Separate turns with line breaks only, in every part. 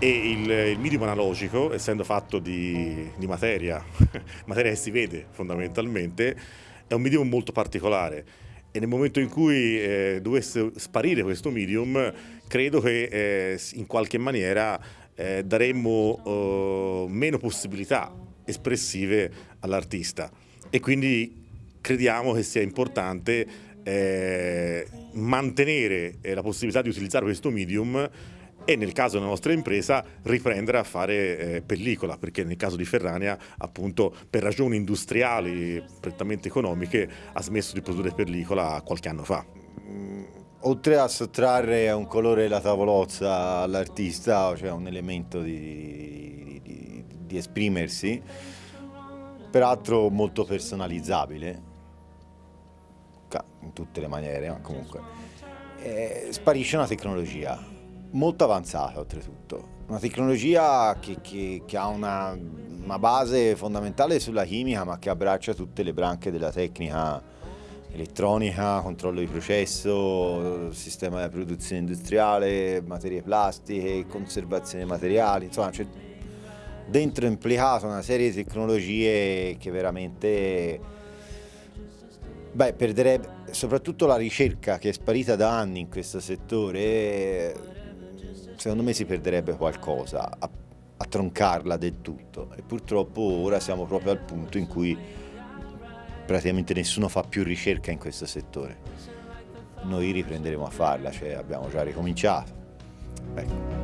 E il, il medium analogico, essendo fatto di, di materia, materia che si vede fondamentalmente, è un medium molto particolare. E nel momento in cui eh, dovesse sparire questo medium, credo che eh, in qualche maniera eh, daremmo oh, meno possibilità espressive all'artista. E quindi crediamo che sia importante eh, mantenere eh, la possibilità di utilizzare questo medium e nel caso della nostra impresa riprendere a fare eh, pellicola, perché nel caso di Ferrania appunto per ragioni industriali prettamente economiche ha smesso di produrre pellicola qualche anno fa.
Mm, oltre a sottrarre un colore la tavolozza all'artista, cioè un elemento di, di, di esprimersi, peraltro molto personalizzabile, in tutte le maniere, ma comunque, eh, sparisce una tecnologia molto avanzata oltretutto, una tecnologia che, che, che ha una, una, base fondamentale sulla chimica ma che abbraccia tutte le branche della tecnica elettronica, controllo di processo, sistema di produzione industriale, materie plastiche, conservazione materiali, insomma c'è dentro implicata una serie di tecnologie che veramente beh, perderebbe soprattutto la ricerca che è sparita da anni in questo settore secondo me si perderebbe qualcosa a, a troncarla del tutto e purtroppo ora siamo proprio al punto in cui praticamente nessuno fa più ricerca in questo settore. Noi riprenderemo a farla, cioè abbiamo già ricominciato. Ecco.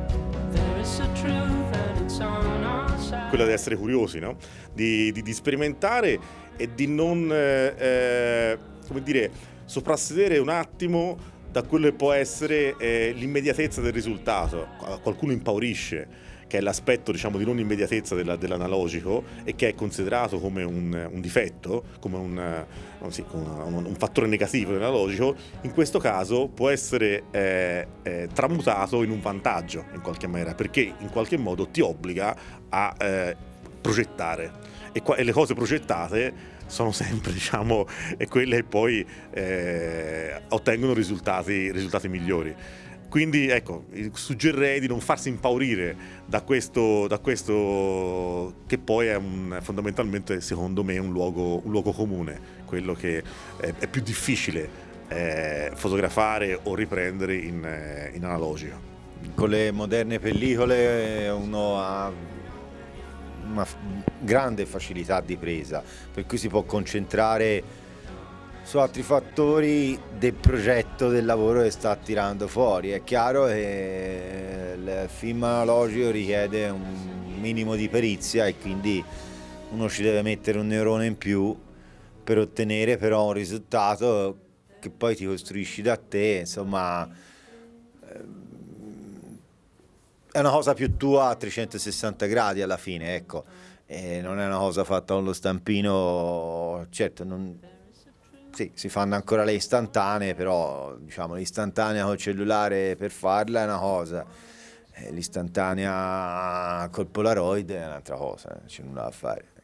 Quella di essere curiosi, no? di, di, di, sperimentare e di non, eh, eh come dire, soprassedere un attimo da quello che può essere eh, l'immediatezza del risultato. Qualcuno impaurisce, che è l'aspetto diciamo, di non immediatezza della, dell'analogico e che è considerato come un, un difetto, come un, sì, un, un, fattore negativo dell'analogico, in questo caso può essere eh, eh, tramutato in un vantaggio in qualche maniera, perché in qualche modo ti obbliga a eh, progettare e, qua, e le cose progettate sono sempre diciamo, quelle che poi eh, ottengono risultati, risultati migliori. Quindi ecco, suggerirei di non farsi impaurire da questo, da questo che poi è un, fondamentalmente secondo me un luogo, un luogo comune, quello che è, è più difficile eh, fotografare o riprendere in, eh, in analogico.
Con le moderne pellicole uno ha una grande facilità di presa, per cui si può concentrare su altri fattori del progetto del lavoro che sta tirando fuori. È chiaro che il film analogico richiede un minimo di perizia e quindi uno ci deve mettere un neurone in più per ottenere però un risultato che poi ti costruisci da te, insomma è una cosa più tua a 360 gradi alla fine, ecco. E non è una cosa fatta con lo stampino, certo, non... sì, si fanno ancora le istantanee, però diciamo l'istantanea col cellulare per farla è una cosa, l'istantanea col Polaroid è un'altra cosa, non c'è nulla da fare.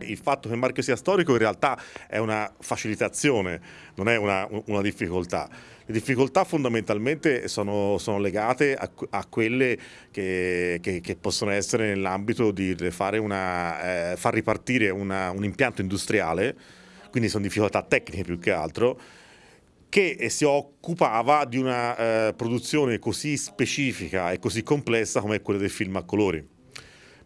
Il fatto che il marchio sia storico in realtà è una facilitazione, non è una, una difficoltà. Le difficoltà fondamentalmente sono, sono legate a, a quelle che, che, che, possono essere nell'ambito di una, eh, far ripartire una, un impianto industriale, quindi sono difficoltà tecniche più che altro, che si occupava di una eh, produzione così specifica e così complessa come quella del film a colori.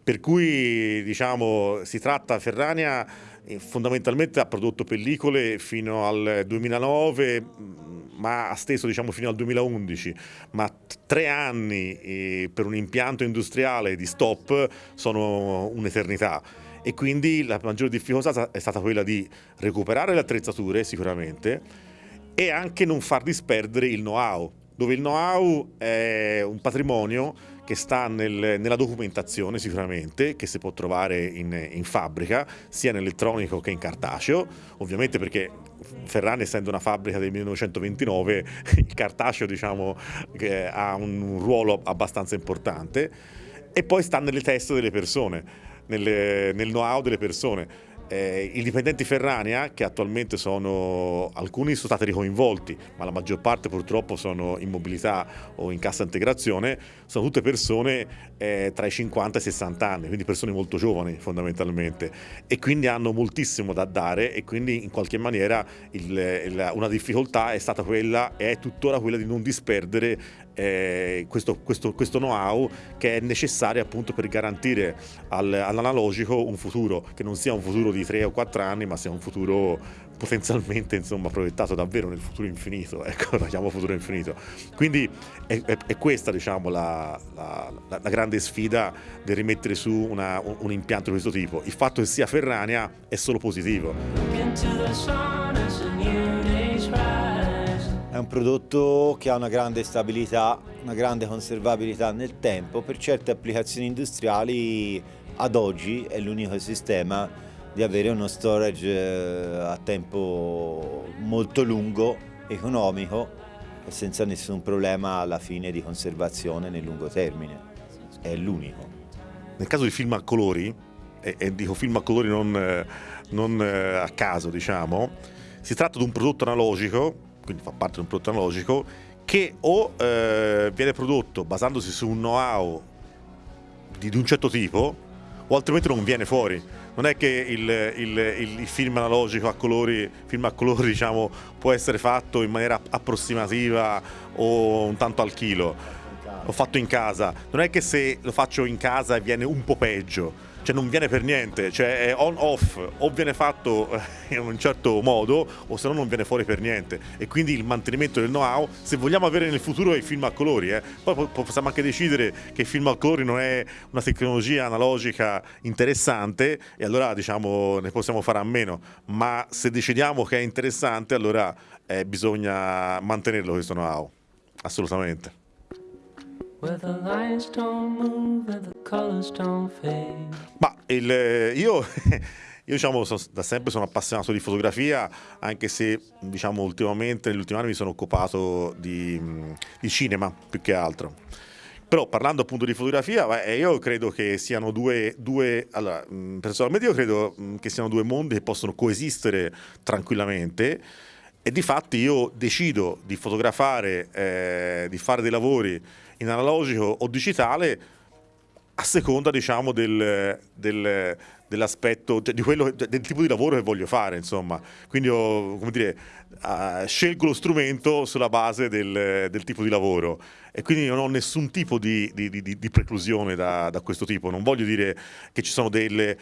Per cui diciamo, si tratta, Ferrania eh, fondamentalmente ha prodotto pellicole fino al 2009, mm, ma ha steso diciamo, fino al 2011, ma tre anni eh, per un impianto industriale di stop sono un'eternità. E quindi la maggiore difficoltà è stata quella di recuperare le attrezzature sicuramente e anche non far disperdere il know-how, dove il know-how è un patrimonio che sta nel, nella documentazione sicuramente, che si può trovare in, in fabbrica, sia in elettronico che in cartaceo, ovviamente perché Ferrari essendo una fabbrica del 1929, il cartaceo diciamo, ha un ruolo abbastanza importante, e poi sta nelle teste delle persone, nel, nel know-how delle persone eh, I dipendenti Ferrania, che attualmente sono, alcuni sono stati ricoinvolti, ma la maggior parte purtroppo sono in mobilità o in cassa integrazione, sono tutte persone eh, tra i 50 e i 60 anni, quindi persone molto giovani fondamentalmente, e quindi hanno moltissimo da dare e quindi in qualche maniera il, il, una difficoltà è stata quella e è tuttora quella di non disperdere eh, questo, questo, questo know-how che è necessario appunto per garantire al, all'analogico un futuro che non sia un futuro di 3 o 4 anni ma sia un futuro potenzialmente insomma, proiettato davvero nel futuro infinito, ecco, lo chiamo futuro infinito. Quindi è, è, è questa diciamo, la, la, la, grande sfida del rimettere su una, un, un, impianto di questo tipo. Il fatto che sia Ferrania è solo positivo.
È un prodotto che ha una grande stabilità, una grande conservabilità nel tempo, per certe applicazioni industriali ad oggi è l'unico sistema di avere uno storage eh, a tempo molto lungo, economico e senza nessun problema alla fine di conservazione nel lungo termine. È l'unico.
Nel caso di film a colori, e, e dico film a colori non, eh, non eh, a caso diciamo, si tratta di un prodotto analogico quindi fa parte di un prodotto analogico, che o eh, viene prodotto basandosi su un know-how di, di, un certo tipo, o altrimenti non viene fuori. Non è che il, il, il, il film analogico a colori, film a colori diciamo, può essere fatto in maniera approssimativa o un tanto al chilo. L'ho fatto in casa. Non è che se lo faccio in casa viene un po' peggio cioè non viene per niente, cioè è on off, o viene fatto eh, in un certo modo o se no non viene fuori per niente e quindi il mantenimento del know-how, se vogliamo avere nel futuro i film a colori, eh, poi possiamo anche decidere che il film a colori non è una tecnologia analogica interessante e allora diciamo ne possiamo fare a meno, ma se decidiamo che è interessante allora eh, bisogna mantenerlo questo know-how, assolutamente. Ma il, io, io diciamo, so, da sempre sono appassionato di fotografia, anche se diciamo, ultimamente, negli ultimi anni mi sono occupato di, di cinema più che altro. Però parlando appunto di fotografia, io credo che siano due, due allora, personalmente io credo che siano due mondi che possono coesistere tranquillamente e di fatti io decido di fotografare, eh, di fare dei lavori in analogico o digitale a seconda diciamo del, del, dell'aspetto, cioè, di quello, del tipo di lavoro che voglio fare insomma quindi io, come dire, uh, scelgo lo strumento sulla base del, del tipo di lavoro e quindi non ho nessun tipo di, di, di, di preclusione da, da, questo tipo. Non voglio dire che ci sono delle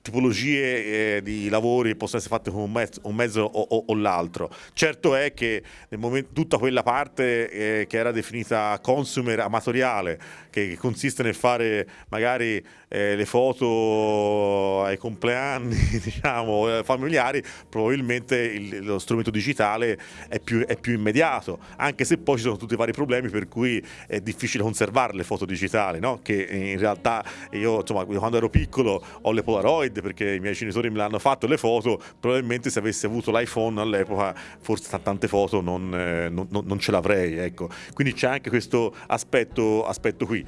tipologie eh, di lavori che possono essere fatte con un mezzo, un mezzo o, o, o l'altro. Certo è che nel momento, tutta quella parte eh, che era definita consumer amatoriale, che, che consiste nel fare magari eh, le foto ai compleanni diciamo, eh, familiari, probabilmente il, lo strumento digitale è più, è più immediato, anche se poi ci sono tutti i vari problemi per cui è difficile conservare le foto digitali, no? che in realtà io insomma, quando ero piccolo ho le Polaroid perché i miei genitori me le hanno fatto le foto, probabilmente se avessi avuto l'iPhone all'epoca forse tante foto non, eh, non, non ce l'avrei. Ecco. Quindi c'è anche questo aspetto, aspetto qui.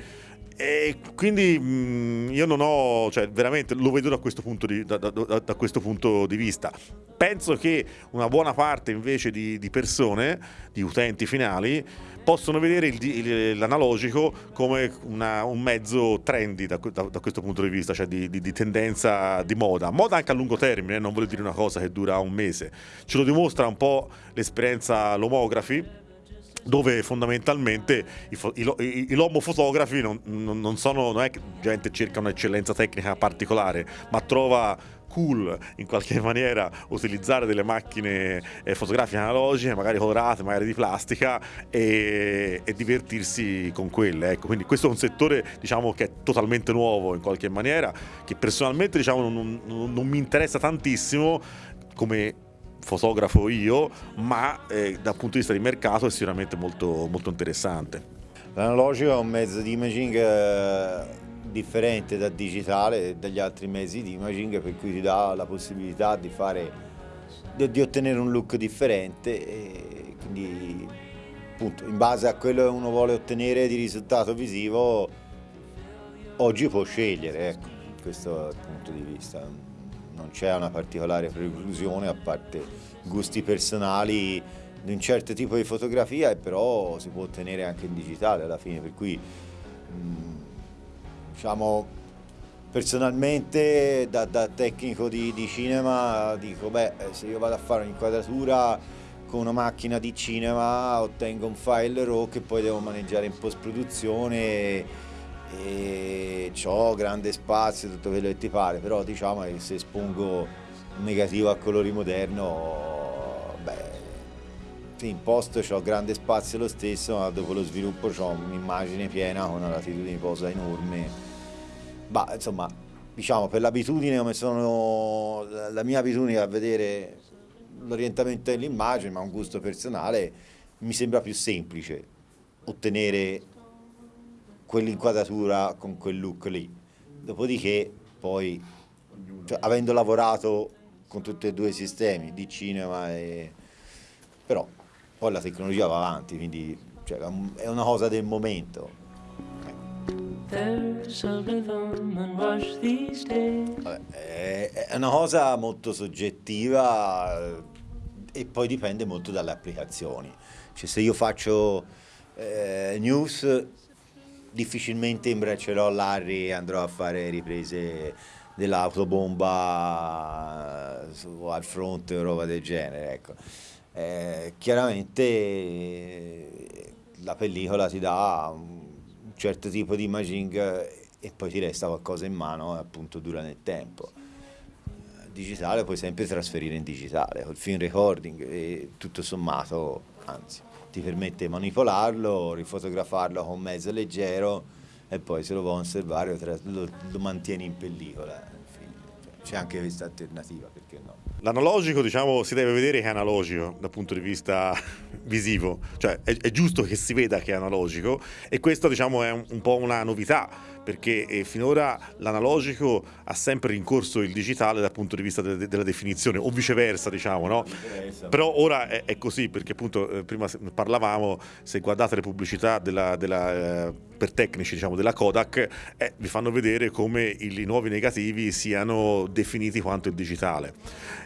E quindi mh, mm, io non ho, cioè veramente lo vedo da questo, di, da, da, da questo, punto di, vista. Penso che una buona parte invece di, di persone, di utenti finali, possono vedere il, il, l'analogico come una, un mezzo trendy da, questo punto di vista, cioè di, di, tendenza di moda. Moda anche a lungo termine, non voglio dire una cosa che dura un mese. Ce lo dimostra un po' l'esperienza Lomografi dove fondamentalmente i, i, i lomofotografi non, non, sono, non è che gente cerca un'eccellenza tecnica particolare, ma trova cool in qualche maniera utilizzare delle macchine eh, fotografiche analogiche, magari colorate, magari di plastica e, e divertirsi con quelle. Ecco, quindi questo è un settore diciamo, che è totalmente nuovo in qualche maniera, che personalmente diciamo, non, non, non mi interessa tantissimo come fotografo io, ma eh, dal punto di vista di mercato è sicuramente molto, molto interessante.
L'analogico è un mezzo di imaging eh, differente dal digitale e dagli altri mezzi di imaging per cui ti dà la possibilità di, fare, di, ottenere un look differente e quindi appunto in base a quello che uno vuole ottenere di risultato visivo oggi può scegliere, ecco, questo punto di vista non c'è una particolare preclusione a parte gusti personali di un certo tipo di fotografia e però si può ottenere anche in digitale alla fine, per cui mm, diciamo personalmente da, da tecnico di, di, cinema dico beh se io vado a fare un'inquadratura con una macchina di cinema ottengo un file RAW che poi devo maneggiare in post produzione e ho grande spazio tutto quello che ti pare però diciamo che se espongo un negativo a colori moderno beh in post ho grande spazio lo stesso ma dopo lo sviluppo ho un'immagine piena con una latitudine di posa enorme. Bah, insomma, diciamo per l'abitudine come sono la mia abitudine a vedere l'orientamento dell'immagine, ma un gusto personale, mi sembra più semplice ottenere quell'inquadratura con quel look lì. Dopodiché poi, cioè, avendo lavorato con tutti e due i sistemi di cinema e... però poi la tecnologia va avanti, quindi cioè, è una cosa del momento. Vabbè, è una cosa molto soggettiva e poi dipende molto dalle applicazioni. Cioè, se io faccio eh, news difficilmente imbreccerò Larry e andrò a fare riprese dell'autobomba eh, al fronte o roba del genere. Ecco. Eh, chiaramente la pellicola ti dà un certo tipo di imaging e poi ti resta qualcosa in mano e appunto dura nel tempo. Digitale puoi sempre trasferire in digitale, col film recording e tutto sommato, anzi, ti permette di manipolarlo, rifotografarlo con mezzo leggero e poi se lo vuoi conservare lo, lo mantieni in pellicola. C'è anche questa alternativa, perché no?
L'analogico, diciamo, si deve vedere che è analogico dal punto di vista visivo, cioè è, è giusto che si veda che è analogico e questo, diciamo, è un, un po' una novità perché eh, finora l'analogico ha sempre rincorso il digitale dal punto di vista de della definizione o viceversa diciamo no? Però ora è, è, così perché appunto eh, prima parlavamo se guardate le pubblicità della, della, eh, per tecnici diciamo della Kodak eh, vi fanno vedere come i, i nuovi negativi siano definiti quanto il digitale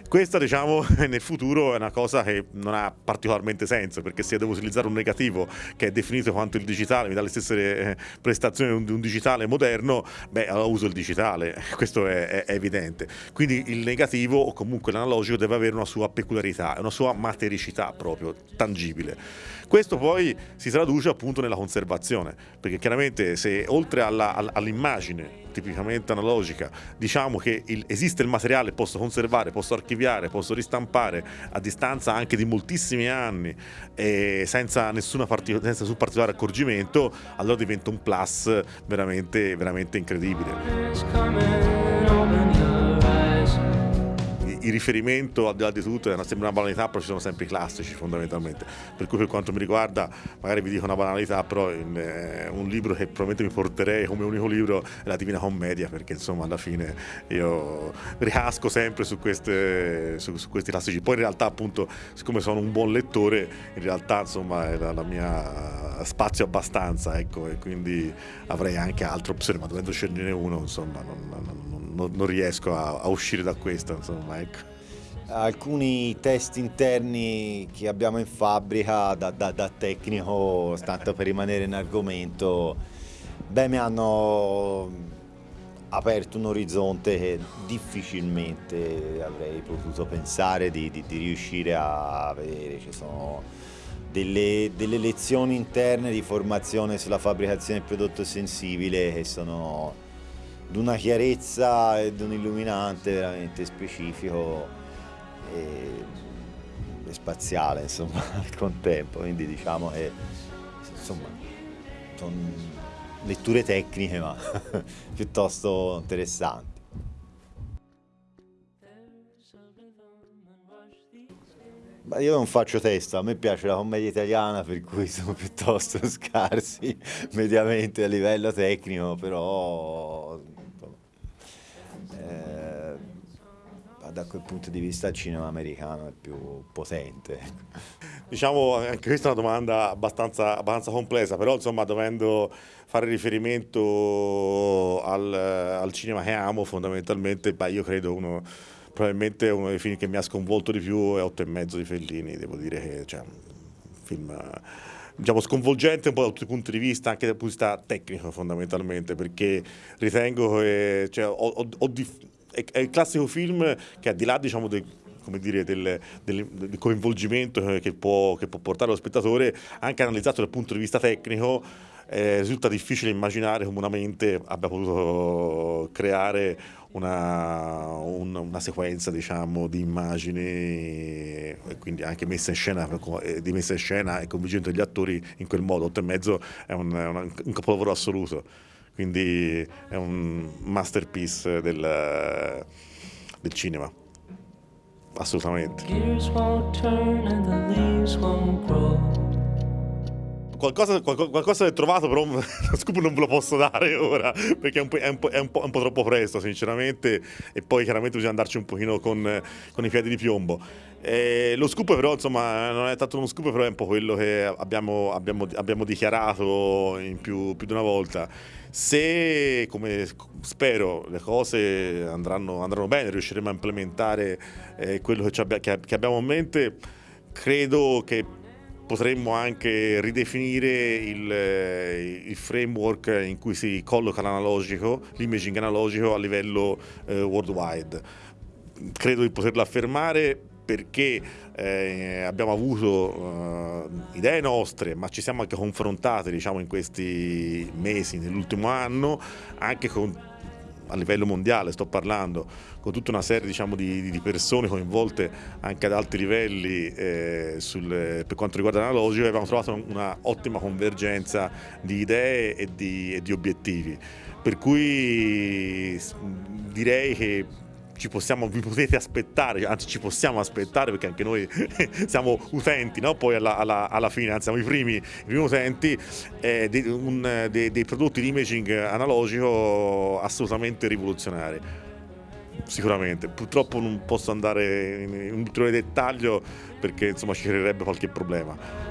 questa diciamo nel futuro è una cosa che non ha particolarmente senso perché se devo utilizzare un negativo che è definito quanto il digitale mi dà le stesse eh, prestazioni di un digitale moderno, beh, allora uso il digitale, questo è, è, evidente. Quindi il negativo o comunque l'analogico deve avere una sua peculiarità, una sua matericità proprio, tangibile. Questo poi si traduce appunto nella conservazione, perché chiaramente se oltre all'immagine tipicamente analogica, diciamo che il, esiste il materiale, posso conservare, posso archiviare, posso ristampare a distanza anche di moltissimi anni senza, nessuna partic- senza nessun particolare accorgimento, allora diventa un plus veramente, veramente incredibile il riferimento al di là di tutto è una, sembra una banalità, però ci sono sempre i classici fondamentalmente. Per cui per quanto mi riguarda, magari vi dico una banalità, però in, eh, un libro che probabilmente mi porterei come unico libro è la Divina Commedia, perché insomma alla fine io ricasco sempre su, queste, su, su questi classici. Poi in realtà appunto, siccome sono un buon lettore, in realtà insomma è la, mia spazio abbastanza, ecco, e quindi avrei anche altre opzioni, ma dovendo scegliere uno, insomma, non, non non, non riesco a, a, uscire da questo, insomma, ecco.
Alcuni test interni che abbiamo in fabbrica da, da, da tecnico, tanto per rimanere in argomento, beh, mi hanno aperto un orizzonte che difficilmente avrei potuto pensare di, di, di riuscire a vedere. Ci sono delle, delle, lezioni interne di formazione sulla fabbricazione del prodotto sensibile che sono di una chiarezza e di un illuminante veramente specifico e, e spaziale insomma al contempo. Quindi diciamo che sono letture tecniche ma piuttosto interessanti. Ma io non faccio testa, a me piace la commedia italiana per cui sono piuttosto scarsi mediamente a livello tecnico, però eh, da quel punto di vista il cinema americano è più potente.
Diciamo, anche questa è una domanda abbastanza, abbastanza complessa, però insomma dovendo fare riferimento al, al cinema che amo fondamentalmente, beh, io credo uno probabilmente uno dei film che mi ha sconvolto di più è Otto e mezzo di Fellini, devo dire che cioè, un film diciamo, sconvolgente un po' da tutti i punti di vista, anche dal punto di vista tecnico fondamentalmente, perché ritengo che cioè, ho, ho, ho è, è, il classico film che al di là diciamo, del, dire, del, del, del, coinvolgimento che può, che può portare lo spettatore, anche analizzato dal punto di vista tecnico, eh, risulta difficile immaginare come una mente abbia potuto creare una, una, una sequenza diciamo, di immagini quindi anche messa in scena, di messa in scena e coinvolgimento degli attori in quel modo. 8 e mezzo è un, un, un capolavoro assoluto, quindi è un masterpiece del, del cinema. Assolutamente qualcosa, qualcosa, è trovato, però lo scoop non ve lo posso dare ora, perché è un, è, un è, un un po', troppo presto, sinceramente, e poi chiaramente bisogna andarci un pochino con, con i piedi di piombo. E lo scoop però, insomma, non è tanto uno scoop, però è un po' quello che abbiamo, abbiamo, abbiamo dichiarato in più, più di una volta. Se, come spero, le cose andranno, andranno bene, riusciremo a implementare eh, quello che, che, che abbiamo in mente, credo che potremmo anche ridefinire il, eh, il, framework in cui si colloca l'analogico, l'imaging analogico a livello eh, worldwide. Credo di poterlo affermare perché eh, abbiamo avuto uh, idee nostre, ma ci siamo anche confrontati diciamo, in questi mesi, nell'ultimo anno, anche con a livello mondiale sto parlando, con tutta una serie diciamo, di, di, persone coinvolte anche ad alti livelli eh, sul, per quanto riguarda l'analogico, abbiamo trovato una ottima convergenza di idee e di, e di obiettivi. Per cui direi che ci possiamo, vi potete aspettare, anzi ci possiamo aspettare perché anche noi siamo utenti, no? poi alla, alla, alla, fine siamo i primi, i primi utenti, eh, dei, un, dei, dei prodotti di imaging analogico assolutamente rivoluzionari sicuramente. Purtroppo non posso andare in, in ulteriore dettaglio perché insomma ci creerebbe qualche problema.